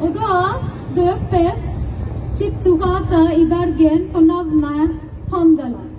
Och då döpes Chiptuhasa i Bergen på navnet Handelen.